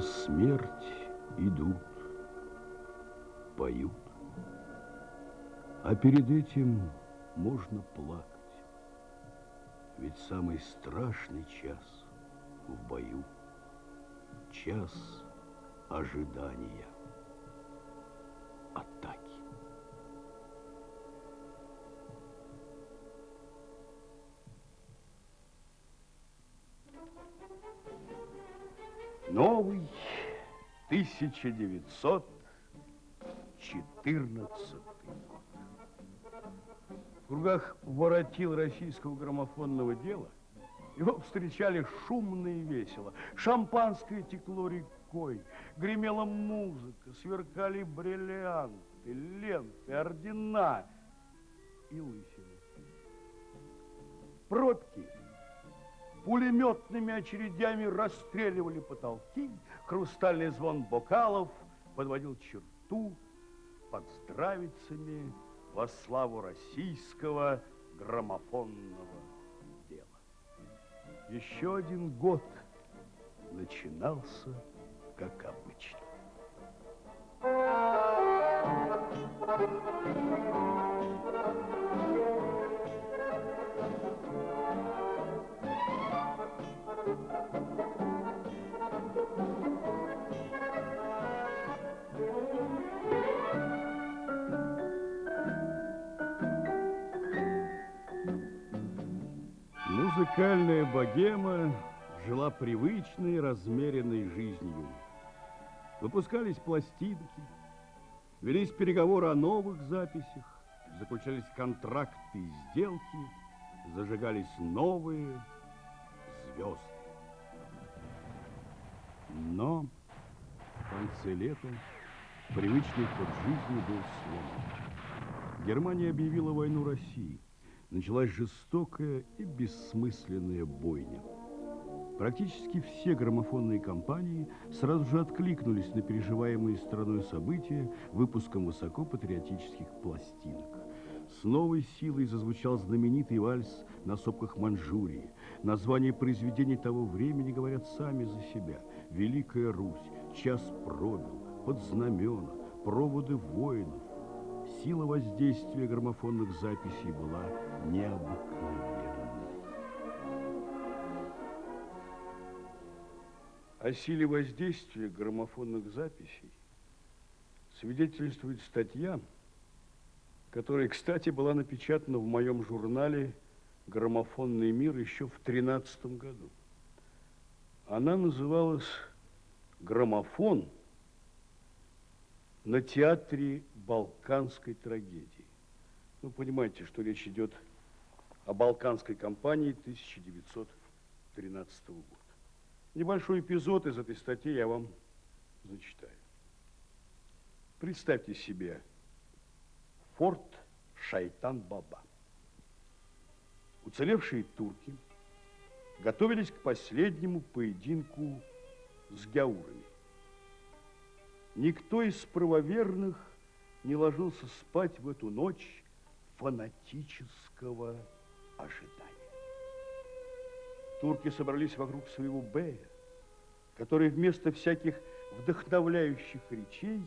на смерть идут, поют. А перед этим можно плакать. Ведь самый страшный час в бою – час ожидания 1914 год. В кругах воротил российского граммофонного дела его встречали шумно и весело. Шампанское текло рекой, гремела музыка, сверкали бриллианты, ленты, ордена и лысины. Пробки пулеметными очередями расстреливали потолки, хрустальный звон бокалов подводил черту под здравицами во славу российского граммофонного дела. Еще один год начинался как обычно. Музыкальная богема жила привычной, размеренной жизнью. Выпускались пластинки, велись переговоры о новых записях, заключались контракты и сделки, зажигались новые звезды. Но в конце лета привычный ход жизни был сломан. Германия объявила войну России – началась жестокая и бессмысленная бойня. Практически все граммофонные компании сразу же откликнулись на переживаемые страной события выпуском высокопатриотических пластинок. С новой силой зазвучал знаменитый вальс на сопках Манчжурии. Названия произведений того времени говорят сами за себя. «Великая Русь», «Час пробил», «Под знамена», «Проводы воинов», Сила воздействия граммофонных записей была необыкновенной. О силе воздействия граммофонных записей свидетельствует статья, которая, кстати, была напечатана в моем журнале «Граммофонный мир» еще в 2013 году. Она называлась «Граммофон – на театре балканской трагедии. Ну, понимаете, что речь идет о балканской кампании 1913 года. Небольшой эпизод из этой статьи я вам зачитаю. Представьте себе форт Шайтан-Баба. Уцелевшие турки готовились к последнему поединку с гяурами. Никто из правоверных не ложился спать в эту ночь фанатического ожидания. Турки собрались вокруг своего Бея, который вместо всяких вдохновляющих речей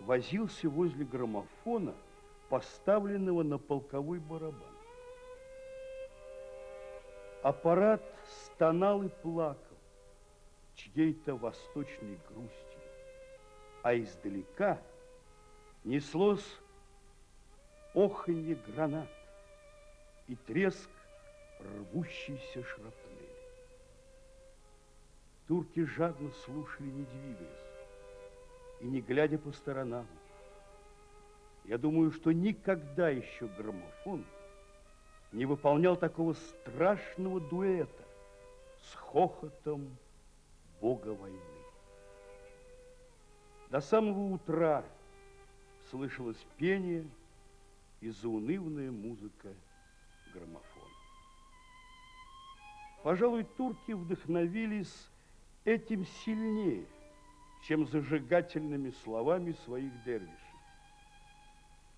возился возле граммофона, поставленного на полковой барабан. Аппарат стонал и плакал чьей-то восточной грустью а издалека неслось оханье гранат и треск рвущейся шрапнели. Турки жадно слушали, не двигаясь и не глядя по сторонам. Я думаю, что никогда еще граммофон не выполнял такого страшного дуэта с хохотом бога войны. До самого утра слышалось пение и заунывная музыка граммофона. Пожалуй, турки вдохновились этим сильнее, чем зажигательными словами своих дервишей.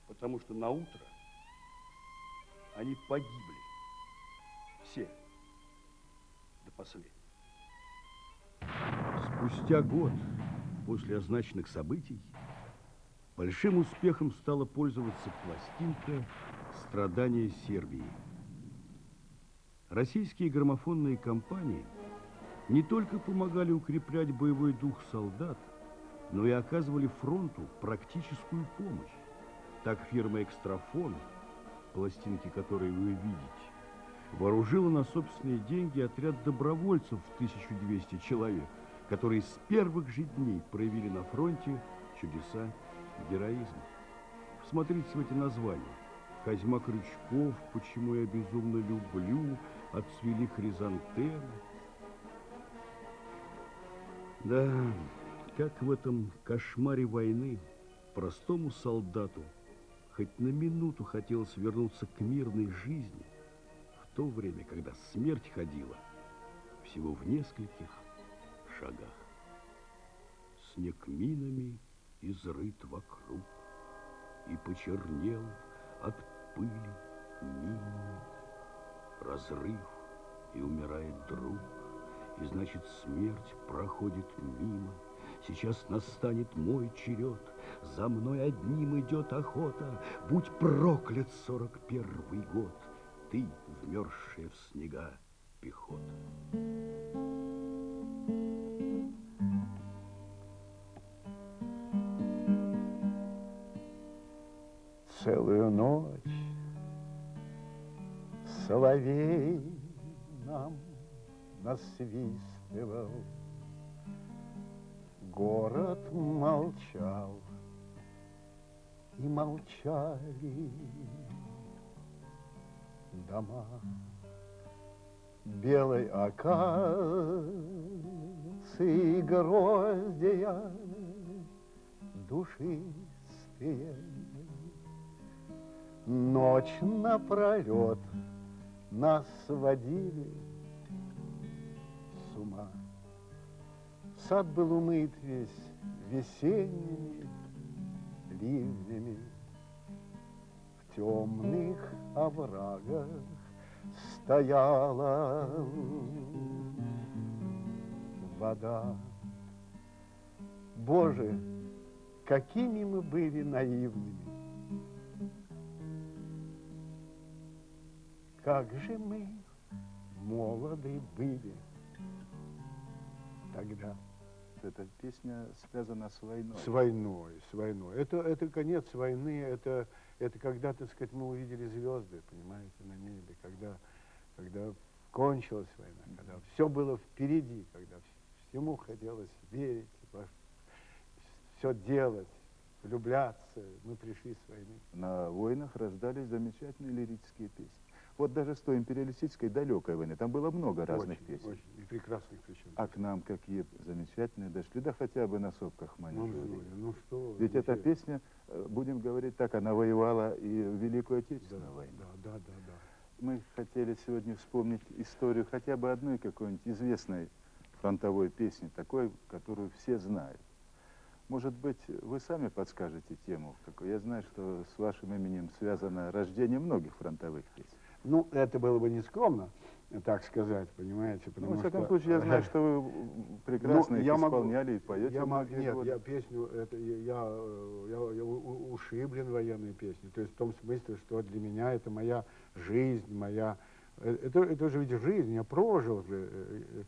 Потому что на утро они погибли. Все. До последнего. Спустя год после означенных событий большим успехом стала пользоваться пластинка «Страдания Сербии». Российские граммофонные компании не только помогали укреплять боевой дух солдат, но и оказывали фронту практическую помощь. Так фирма «Экстрафон», пластинки которой вы видите, вооружила на собственные деньги отряд добровольцев в 1200 человек, которые с первых же дней проявили на фронте чудеса героизма. Смотрите в эти названия. Козьма Крючков, «Почему я безумно люблю», «Отцвели хризантемы». Да, как в этом кошмаре войны простому солдату хоть на минуту хотелось вернуться к мирной жизни – в то время, когда смерть ходила всего в нескольких шагах. Снег минами изрыт вокруг и почернел от пыли минами. Разрыв, и умирает друг, и значит смерть проходит мимо. Сейчас настанет мой черед, за мной одним идет охота, будь проклят сорок первый год ты, вмерзшая в снега пехота. Целую ночь соловей нам насвистывал, Город молчал, и молчали дома белой акации гроздья душистые. Ночь напролет нас сводили с ума. Сад был умыт весь весенними ливнями темных оврагах стояла вода. Боже, какими мы были наивными. Как же мы молоды были тогда. Эта песня связана с войной. С войной, с войной. Это, это конец войны, это это когда, так сказать, мы увидели звезды, понимаете, на небе, когда, когда кончилась война, когда все было впереди, когда всему хотелось верить, все делать, влюбляться. Мы пришли с войны. На войнах рождались замечательные лирические песни. Вот даже с той империалистической далекой войны, там было много разных очень, песен. Очень, и прекрасных причем. А к нам какие замечательные дошли, да хотя бы на сопках Манежури. Ну, ну что Ведь эта песня, э, будем говорить так, она воевала и в Великую Отечественную да, войну. Да, да, да, да. Мы хотели сегодня вспомнить историю хотя бы одной какой-нибудь известной фронтовой песни, такой, которую все знают. Может быть, вы сами подскажете тему? Я знаю, что с вашим именем связано рождение многих фронтовых песен. Ну, это было бы нескромно, так сказать, понимаете, ну, потому ну, во всяком что... случае, я знаю, что вы прекрасно ну, я исполняли могу, и поете я могу, Нет, годы. я песню, это, я, я, я ушиблен военной песней, то есть в том смысле, что для меня это моя жизнь, моя... Э, это, это же ведь жизнь, я прожил э,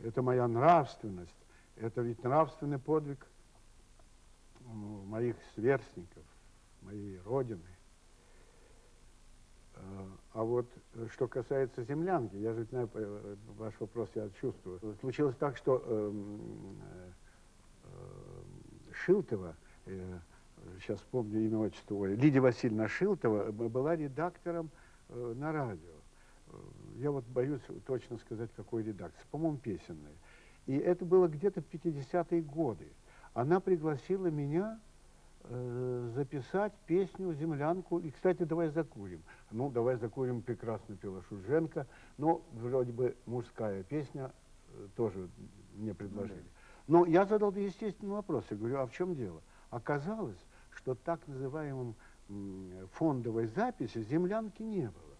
э, это моя нравственность, это ведь нравственный подвиг моих сверстников, моей родины. А вот э, что касается землянки, я же знаю, э, ваш вопрос я чувствую. Случилось так, что э, э, Шилтова, э, сейчас помню имя отчество, Лидия Васильевна Шилтова была редактором э, на радио. Я вот боюсь точно сказать, какой редакции. По-моему, песенной. И это было где-то в 50-е годы. Она пригласила меня э, записать песню «Землянку». И, кстати, «Давай закурим». Ну, «Давай закурим» прекрасно пела Шуженко, но вроде бы мужская песня э, тоже мне предложили. Но я задал естественный вопрос. Я говорю, а в чем дело? Оказалось, что так называемом фондовой записи землянки не было.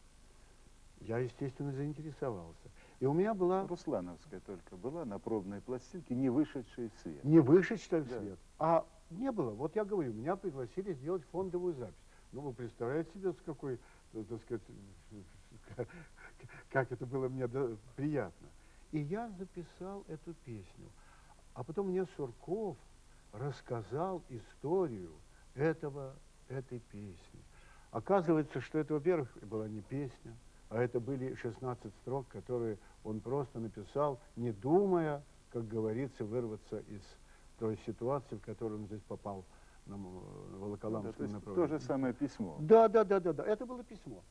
Я, естественно, заинтересовался. И у меня была Руслановская только была на пробной пластинке, не вышедшей в свет. не вышедшая в Да. свет, а не было. Вот я говорю, меня пригласили сделать фондовую запись. Ну, вы представляете себе, с какой, э, так сказать, как это было мне приятно. И я записал эту песню. А потом мне Сурков рассказал историю этого, этой песни. Оказывается, что это, во-первых, была не песня, а это были 16 строк, которые он просто написал, не думая, как говорится, вырваться из той ситуации, в которую он здесь попал на Да, то Волоколамском есть то направлении. же самое письмо. Да, да, да, да, да. Это было письмо.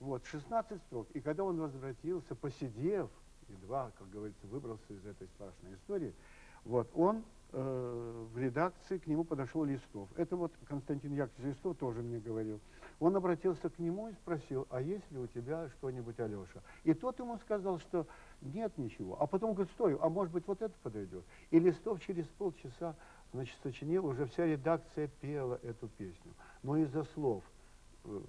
Вот, 16 строк. И когда он возвратился, посидев, едва, как говорится, выбрался из этой страшной истории, вот, он э, в редакции к нему подошел Листов. Это вот Константин Яковлевич Листов тоже мне говорил. Он обратился к нему и спросил, а есть ли у тебя что-нибудь, Алеша? И тот ему сказал, что нет ничего. А потом говорит, стой, а может быть вот это подойдет? И Листов через полчаса, значит, сочинил, уже вся редакция пела эту песню. Но из-за слов э,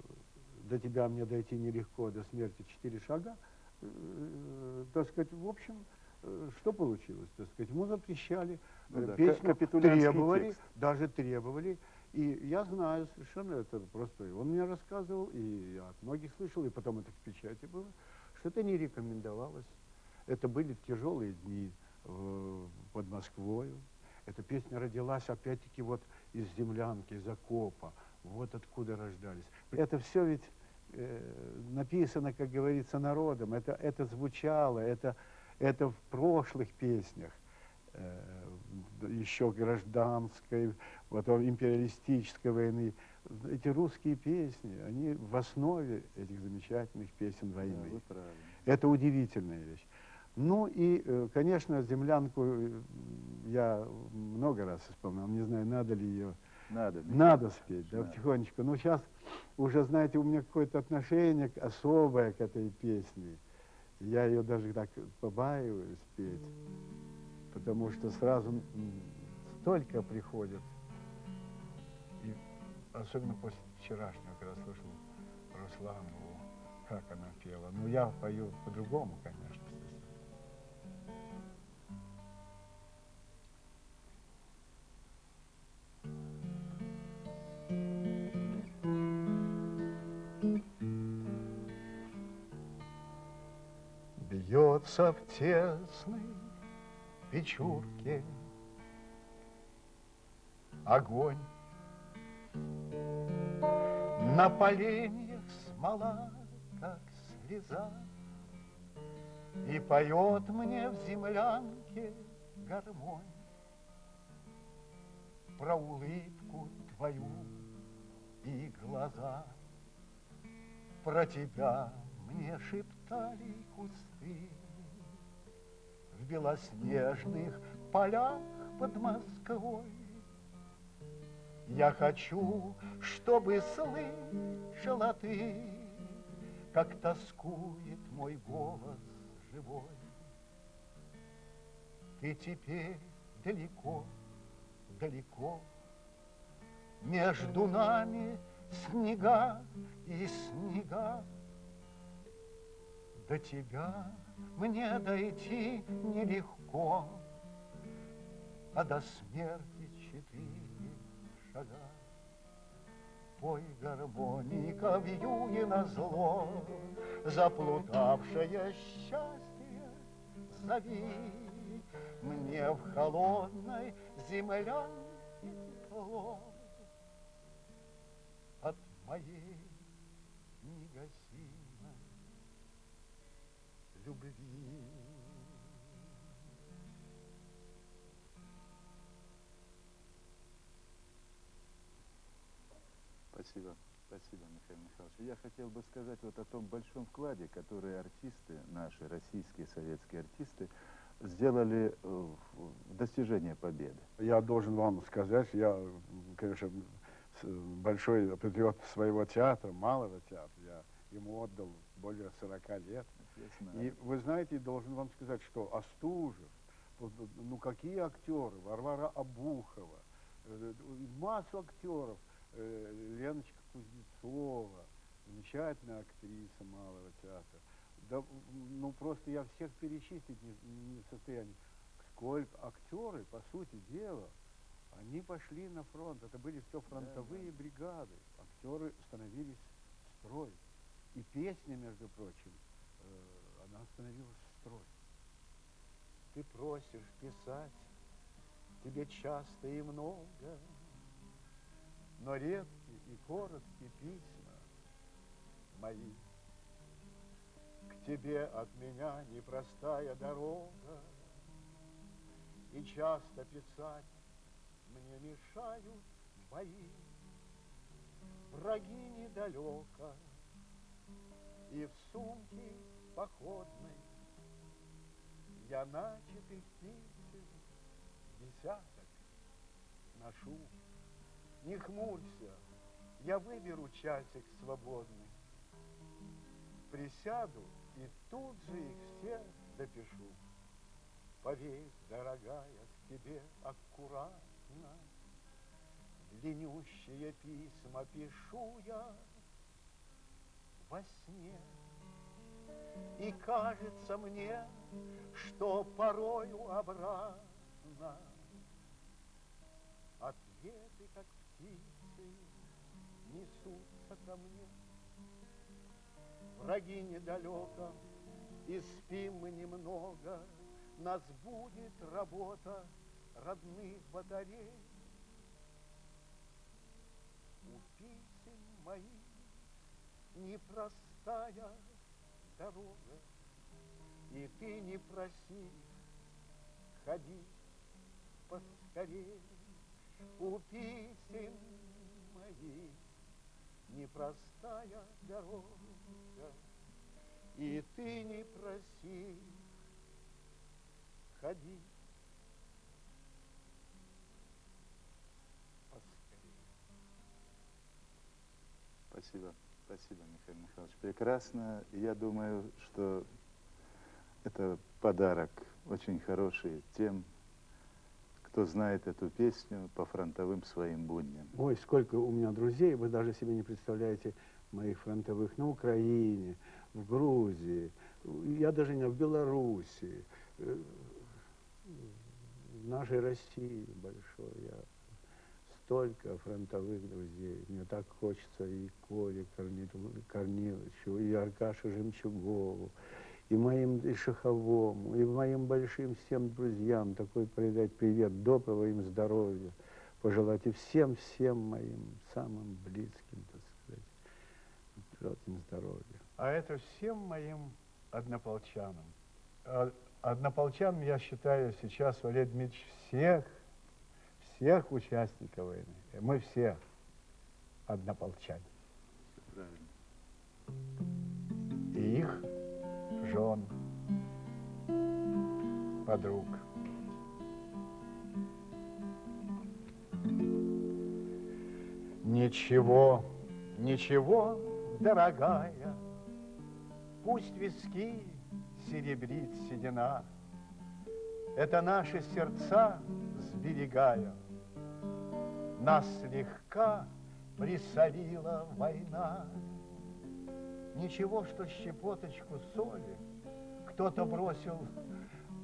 до тебя мне дойти нелегко, до смерти четыре шага, э, так сказать, в общем, э, что получилось, так сказать, ему запрещали, Ну да, песню требовали, текст. даже требовали, и я знаю совершенно это просто, он мне рассказывал, и я от многих слышал, и потом это в печати было, что это не рекомендовалось, это были тяжелые дни э, под Москвою, эта песня родилась опять-таки вот из землянки, из окопа, вот откуда рождались. Это все ведь э, написано, как говорится, народом, это, это звучало, это, это в прошлых песнях, э, еще гражданской, потом империалистической войны. Эти русские песни, они в основе этих замечательных песен Да, войны. правы. Это удивительная вещь. Ну и, э, конечно, землянку э, я много раз исполнял. Не знаю, надо ли ее. Надо. Надо спеть, да, надо. потихонечку. Но сейчас уже, знаете, у меня какое-то отношение особое к этой песне. Я ее даже так побаиваюсь петь, потому что сразу столько приходит. И особенно после вчерашнего, когда слышал Русланову, как она пела. Ну, я пою по-другому, конечно. Бьется в тесной печурке огонь. На поленьях смола, как слеза, И поет мне в землянке гармонь Про улыбку твою и глаза. Про тебя мне шептали кусты белоснежных полях под Москвой. Я хочу, чтобы слышала ты, Как тоскует мой голос живой. Ты теперь далеко, далеко, Между нами снега и снега. До тебя мне дойти нелегко, А до смерти четыре шага. Пой гармоника вьюни на зло, Заплутавшее счастье зови. Мне в холодной землянке тепло От моей любви. Спасибо. Спасибо, Михаил Михайлович. Я хотел бы сказать вот о том большом вкладе, который артисты, наши российские советские артисты, сделали э, в достижение победы. Я должен вам сказать, я, конечно, большой патриот своего театра, малого театра. Я ему отдал более 40 лет. И вы знаете, должен вам сказать, что Остужев, ну какие актеры, Варвара Абухова, э, массу актеров, э, Леночка Кузнецова, замечательная актриса малого театра, Да, ну просто я всех перечислить не, не в состоянии. Сколько актеры, по сути дела, они пошли на фронт. Это были все фронтовые бригады. Актеры становились в строй. И песня, между прочим, э, она становилась в строй. Ты просишь писать, тебе часто и много, но редкие и короткие письма мои. К тебе от меня непростая дорога, и часто писать мне мешают бои. Враги недалеко, и в сумке походной я начатых песен десяток ношу. Не хмурься, я выберу часик свободный, присяду и тут же их все допишу. Поверь, дорогая, к тебе аккуратно Длиннющие письма пишу я во сне. И кажется мне, что порою обратно Ответы, как птицы, несутся ко мне. Враги недалеко, и спим мы немного, Нас будет работа родных батарей. У писем моих непростая дорога, И ты не проси, ходи поскорей. У писем моих непростая дорога, И ты не проси, ходи поскорей. Спасибо. Спасибо, Михаил Михайлович. Прекрасно. Я думаю, что это подарок очень хороший тем, кто знает эту песню по фронтовым своим будням. Ой, сколько у меня друзей, вы даже себе не представляете, моих фронтовых на Украине, в Грузии, я даже не в Беларуси, э, в нашей России большой. Я столько фронтовых друзей. Мне так хочется и Коле Корниловичу, и Аркаше Жемчугову, и моим и Шаховому, и моим большим всем друзьям такой передать привет, доброго им здоровья, пожелать и всем-всем моим самым близким, так сказать, пожелать им здоровья. А это всем моим однополчанам. А однополчанам я считаю сейчас, Валерий Дмитриевич, всех всех участников войны. Мы все однополчане. Правильно. И их жен, подруг. Ничего, ничего, дорогая, Пусть виски серебрит седина, Это наши сердца сберегая, нас слегка присолила война. Ничего, что щепоточку соли кто-то бросил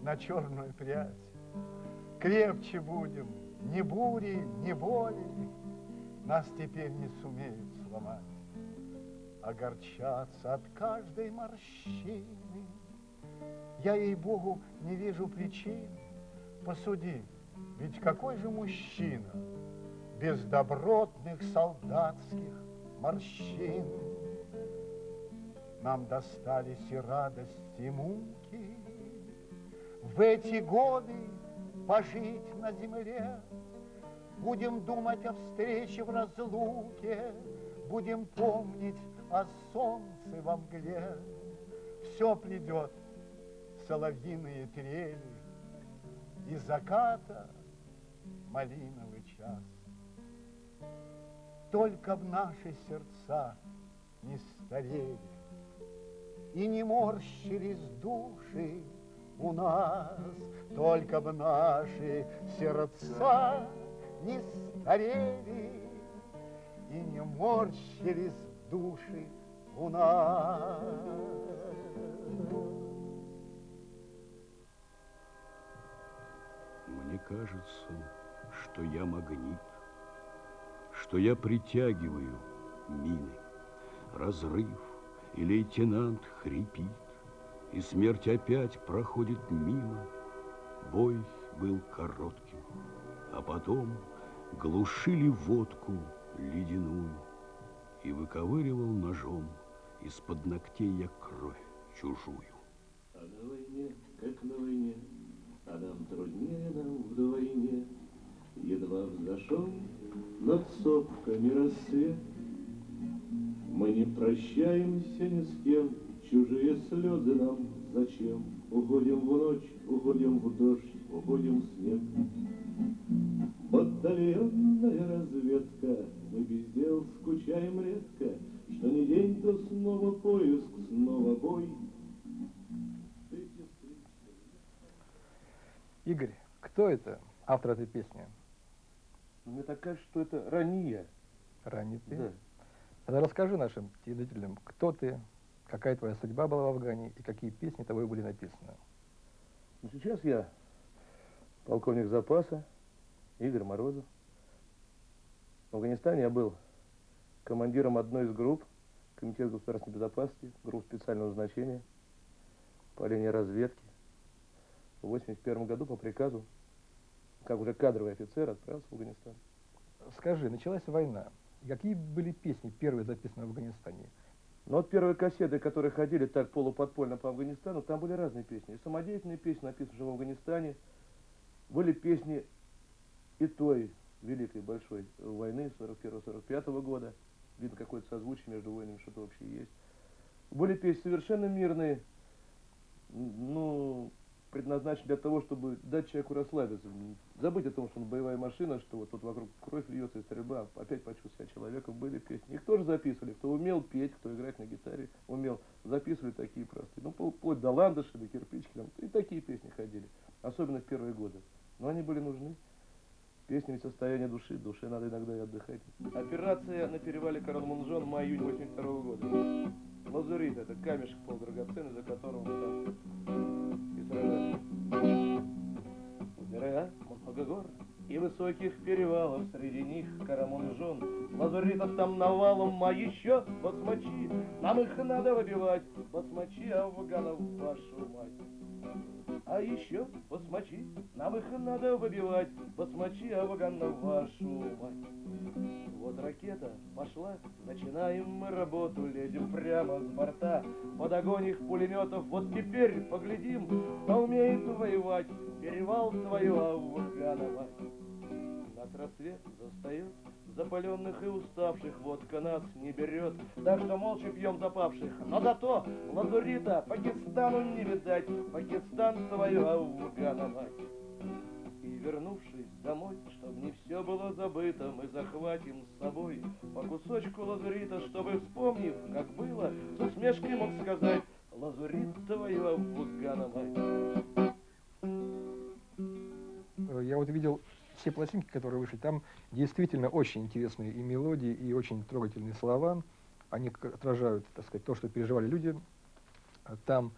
на черную прядь. Крепче будем, ни бури, ни боли нас теперь не сумеют сломать. Огорчаться от каждой морщины я, ей-богу, не вижу причин. Посуди, ведь какой же мужчина без добротных солдатских морщин? Нам достались и радости, и муки. В эти годы пожить на земле Будем думать о встрече в разлуке, Будем помнить о солнце во мгле. Все придет, соловьиные трели, И заката малиновый час. Только в наши сердца не старели И не морщились души у нас, Только в наши сердца не старели И не морщились души у нас. Мне кажется, что я магнит, что я притягиваю мины. Разрыв, и лейтенант хрипит, и смерть опять проходит мимо. Бой был коротким, а потом глушили водку ледяную, и выковыривал ножом из-под ногтей я кровь чужую. А на войне, как на войне, а нам труднее нам вдвойне. Едва взошел над сопками рассвет, Мы не прощаемся ни с кем, чужие слезы нам зачем? Уходим в ночь, уходим в дождь, уходим в снег. Батальонная разведка, мы без дел скучаем редко, Что не день, то снова поиск, снова бой. Игорь, кто это, автор этой песни? Мне так кажется, что это ранее. Ранний ты? Да. Тогда расскажи нашим телезрителям, кто ты, какая твоя судьба была в Афгане и какие песни тобой были написаны. Ну, сейчас я полковник запаса Игорь Морозов. В Афганистане я был командиром одной из групп Комитета государственной безопасности, групп специального назначения по линии разведки. В 81 году по приказу, как уже кадровый офицер, отправился в Афганистан. Скажи, началась война. Какие были песни первые записаны в Афганистане? Но вот первые кассеты, которые ходили так полуподпольно по Афганистану, там были разные песни. И самодеятельные песни, написанные в Афганистане, были песни и той великой большой войны 41-45 года. Видно, какое-то созвучие между войнами, что-то вообще есть. Были песни совершенно мирные, ну, предназначены для того, чтобы дать человеку расслабиться. Забыть о том, что он боевая машина, что вот тут вокруг кровь льется и стрельба, опять почувствовать себя человеком. Были песни. Их тоже записывали. Кто умел петь, кто играть на гитаре, умел. Записывали такие простые. Ну, вплоть до ландыши, до кирпички. Там, и такие песни ходили. Особенно в первые годы. Но они были нужны. Песни ведь состояние души, душе надо иногда и отдыхать. Операция на перевале Каран-Мунжон мая-июнь 82 года. Лазурит это камешек полудрагоценный, за которого мы там высоких перевалов, среди них Карамунжон. Лазуритов там навалом, а еще басмачи, нам их надо выбивать, басмачи афганов, вашу мать. А еще басмачи, нам их надо выбивать, басмачи афганов, вашу мать. Вот ракета пошла, начинаем мы работу, лезем прямо с борта, под огонь их пулеметов, вот теперь поглядим, кто умеет воевать, перевал твою Афганова. Нас рассвет застает, запаленных и уставших, водка нас не берет, так что молча пьем запавших, но зато лазурита Пакистану не видать, Пакистан твою Афганова. И вернувшись домой, чтоб не все было забыто, мы захватим с собой по кусочку лазурита, чтобы, вспомнив, как было, с усмешкой мог сказать, лазурит твою Афганова. Э, Я вот видел все пластинки, которые вышли, там действительно очень интересные и мелодии, и очень трогательные слова. Они отражают, так сказать, то, что переживали люди э, там.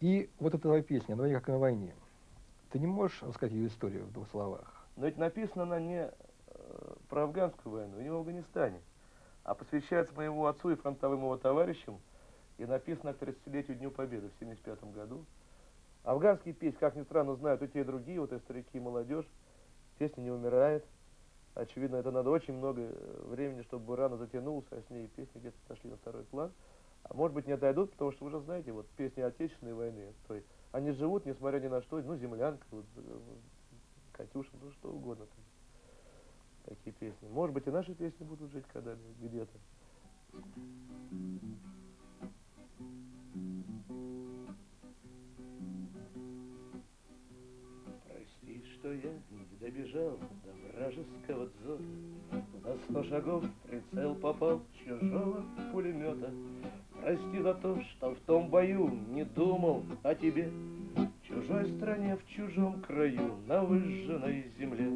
И вот эта твоя песня «На войне, как на войне». Ты не можешь рассказать ее историю в двух словах? Но ведь написана она не э, про афганскую войну, не в Афганистане, а посвящается моему отцу и фронтовым его товарищам, и написана к 30-летию Дню Победы в 75 году. Афганские песни, как ни странно, знают и те, и другие, вот и старики, и молодежь. Песня не умирает. Очевидно, это надо очень много э, времени, чтобы рано затянулся, а с ней песни где-то сошли на второй план. А может быть не отойдут, потому что вы же знаете, вот песни Отечественной войны, то есть они живут, несмотря ни на что, ну, землянка, вот, э, Катюша, ну что угодно. там. Такие песни. Может быть, и наши песни будут жить когда-нибудь где-то. Прости, что я добежал до вражеского дзота. На сто шагов прицел попал чужого пулемета. Прости за то, что в том бою не думал о тебе. В чужой стране, в чужом краю, на выжженной земле.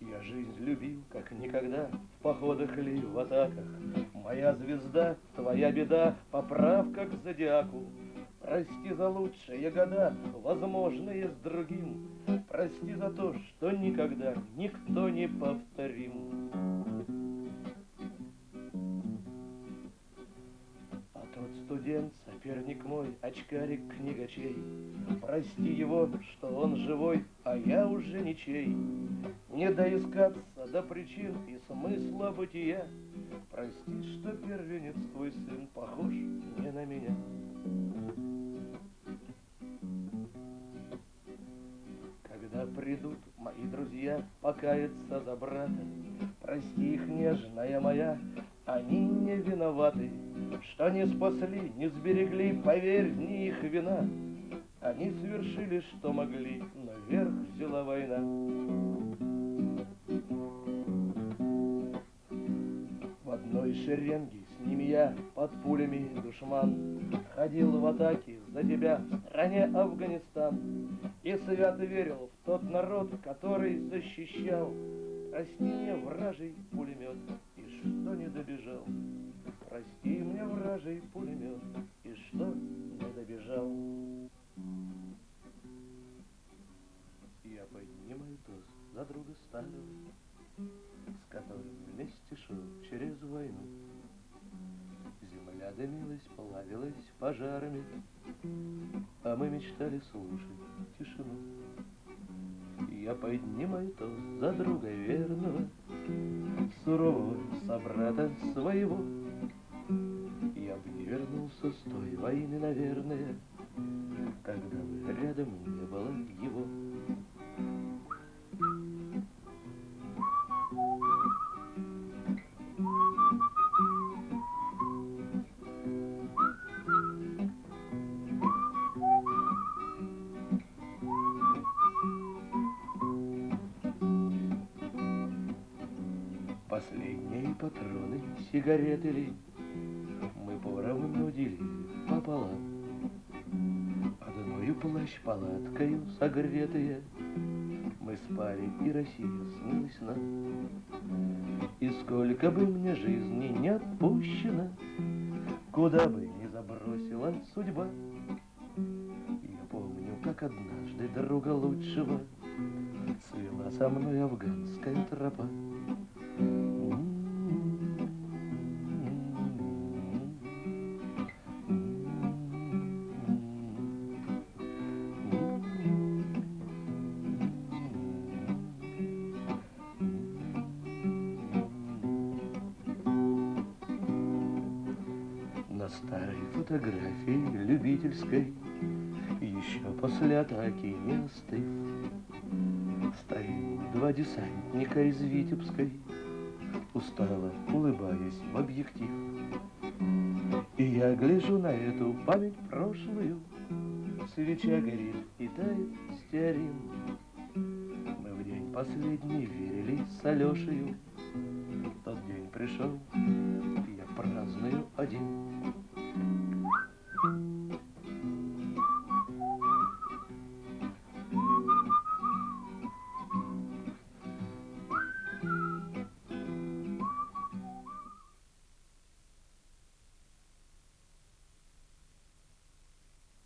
Я жизнь любил, как никогда, в походах ли, в атаках. Моя звезда, твоя беда, поправка к зодиаку. Прости за лучшие года, возможные с другим. Прости за то, что никогда никто не повторим. А тот студент, соперник мой, очкарик книгачей, Прости его, что он живой, а я уже ничей. Не доискаться до причин и смысла бытия. Прости, что первенец твой сын похож не на меня. Друзья покаяться за брата, Прости их, нежная моя, они не виноваты, Что не спасли, не сберегли, поверь, не их вина. Они совершили, что могли, но верх взяла война. В одной шеренге с ними я под пулями душман Ходил в атаке за тебя стране Афганистан. И свято верил в тот народ, который защищал. Прости мне, вражий пулемет, и что не добежал. Прости мне, вражий пулемет, и что не добежал. Я поднимаю тост за друга старого С которым вместе шел через войну. Земля дымилась, плавилась пожарами А мы мечтали слушать тишину. Я поднимаю тост за друга верного Сурового собрата своего. Я бы не вернулся с той войны, наверное Когда бы рядом не было его патроны, сигареты ли Мы поровну делили пополам Одною плащ-палаткою согретые Мы спали, и Россия снилась нам. И сколько бы мне жизни не отпущено Куда бы ни забросила судьба. Я помню, как однажды друга лучшего Свела со мной афганская тропа старой фотографии любительской. Еще после атаки не остыв Стоим два десантника из Витебской Устало улыбаясь в объектив. И я гляжу на эту память прошлую. Свеча горит и тает стеарин. Мы в день последний верили с Алешею. Тот день пришел,